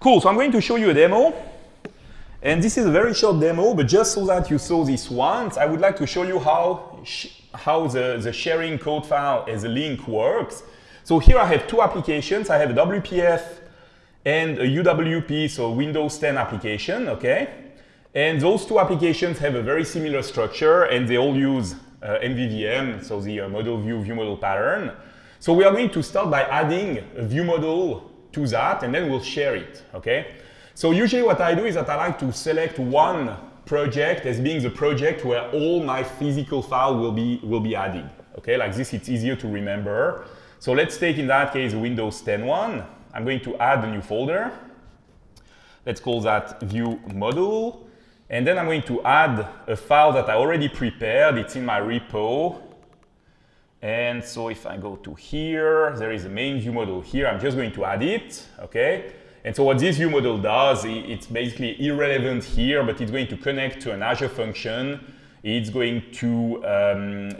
Cool, so I'm going to show you a demo. And this is a very short demo, but just so that you saw this once, I would like to show you how, how the, the sharing code file as a link works. So here I have two applications. I have a WPF and a UWP, so Windows 10 application, okay? And those two applications have a very similar structure and they all use uh, MVVM, so the uh, model view view model pattern. So we are going to start by adding a view model to that and then we'll share it, okay? So usually what I do is that I like to select one project as being the project where all my physical file will be, will be added, okay? Like this, it's easier to remember. So let's take in that case Windows 10 one. I'm going to add a new folder. Let's call that view model. And then I'm going to add a file that I already prepared. It's in my repo. And so if I go to here, there is a main view model here. I'm just going to add it, okay? And so what this view model does, it's basically irrelevant here, but it's going to connect to an Azure function. It's going to um,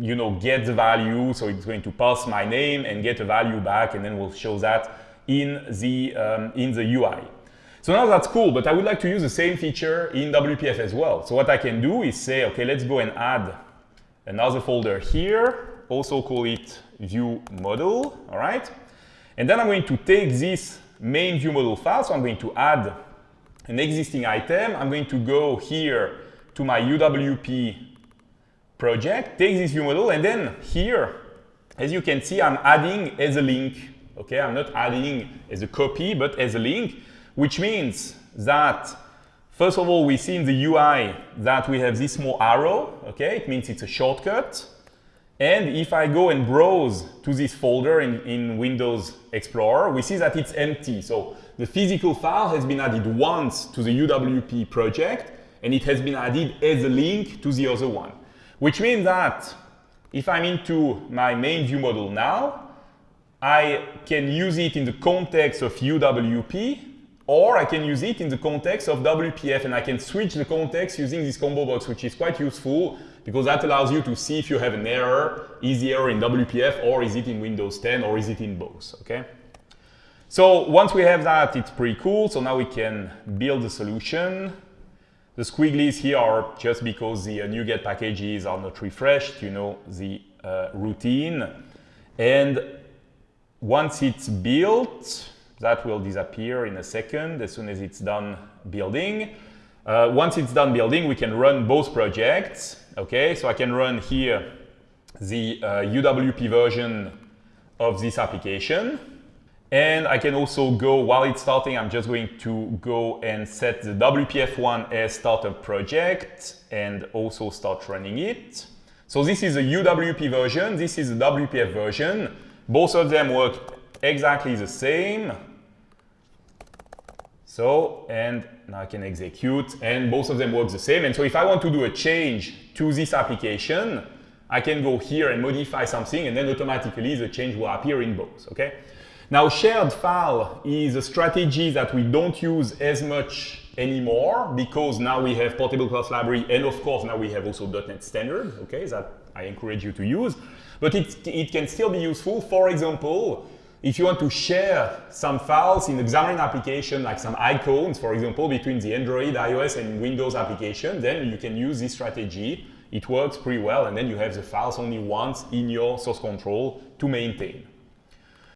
you know, get the value. So it's going to pass my name and get a value back, and then we'll show that in the, um, in the UI. So now that's cool, but I would like to use the same feature in WPF as well. So what I can do is say, okay, let's go and add another folder here, also call it view model, all right? And then I'm going to take this main view model file, so I'm going to add an existing item. I'm going to go here to my UWP project, take this view model, and then here, as you can see, I'm adding as a link. Okay, I'm not adding as a copy, but as a link, which means that, first of all, we see in the UI that we have this small arrow. Okay, it means it's a shortcut. And if I go and browse to this folder in, in Windows Explorer, we see that it's empty. So the physical file has been added once to the UWP project, and it has been added as a link to the other one. Which means that if I'm into my main view model now, I can use it in the context of UWP, or I can use it in the context of WPF, and I can switch the context using this combo box, which is quite useful because that allows you to see if you have an error, is the error in WPF, or is it in Windows 10, or is it in both, okay? So once we have that, it's pretty cool. So now we can build a solution. The squigglies here are just because the uh, NuGet packages are not refreshed, you know, the uh, routine. And once it's built, that will disappear in a second as soon as it's done building. Uh, once it's done building, we can run both projects. Okay, so I can run here the uh, UWP version of this application. And I can also go, while it's starting, I'm just going to go and set the WPF1 as startup project and also start running it. So this is a UWP version, this is a WPF version. Both of them work exactly the same. So, and now I can execute, and both of them work the same. And so if I want to do a change to this application, I can go here and modify something, and then automatically the change will appear in both, okay? Now, shared file is a strategy that we don't use as much anymore because now we have portable class library and of course now we have also .NET standard, okay, that I encourage you to use. But it, it can still be useful. For example, if you want to share some files in Xamarin application, like some icons, for example, between the Android, iOS, and Windows application, then you can use this strategy. It works pretty well, and then you have the files only once in your source control to maintain.